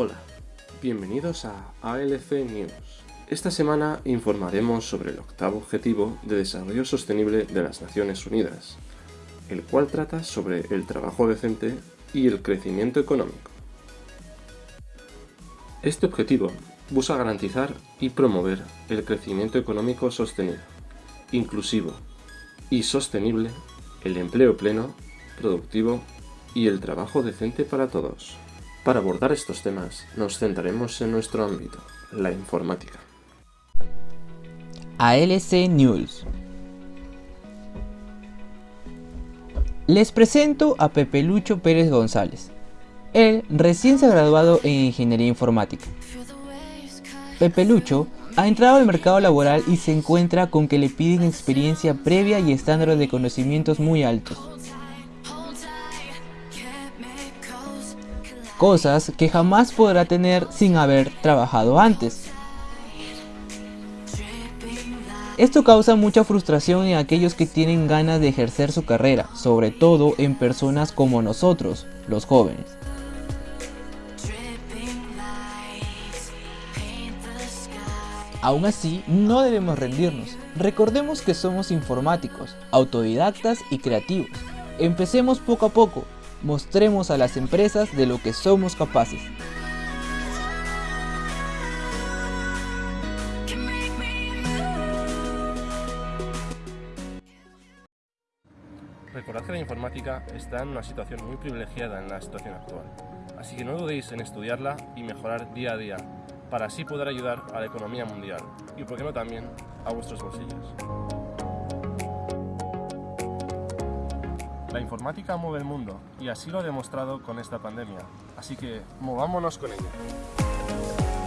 Hola, bienvenidos a ALC News. Esta semana informaremos sobre el octavo Objetivo de Desarrollo Sostenible de las Naciones Unidas, el cual trata sobre el trabajo decente y el crecimiento económico. Este objetivo busca garantizar y promover el crecimiento económico sostenido, inclusivo y sostenible, el empleo pleno, productivo y el trabajo decente para todos. Para abordar estos temas nos centraremos en nuestro ámbito, la informática. ALC News Les presento a Pepe Lucho Pérez González. Él recién se ha graduado en Ingeniería Informática. Pepe Lucho ha entrado al mercado laboral y se encuentra con que le piden experiencia previa y estándares de conocimientos muy altos. Cosas que jamás podrá tener sin haber trabajado antes. Esto causa mucha frustración en aquellos que tienen ganas de ejercer su carrera, sobre todo en personas como nosotros, los jóvenes. Aún así, no debemos rendirnos. Recordemos que somos informáticos, autodidactas y creativos. Empecemos poco a poco, mostremos a las empresas de lo que somos capaces. Recordad que la informática está en una situación muy privilegiada en la situación actual, así que no dudéis en estudiarla y mejorar día a día, para así poder ayudar a la economía mundial y, por qué no también, a vuestros bolsillos. La informática mueve el mundo y así lo ha demostrado con esta pandemia, así que movámonos con ella.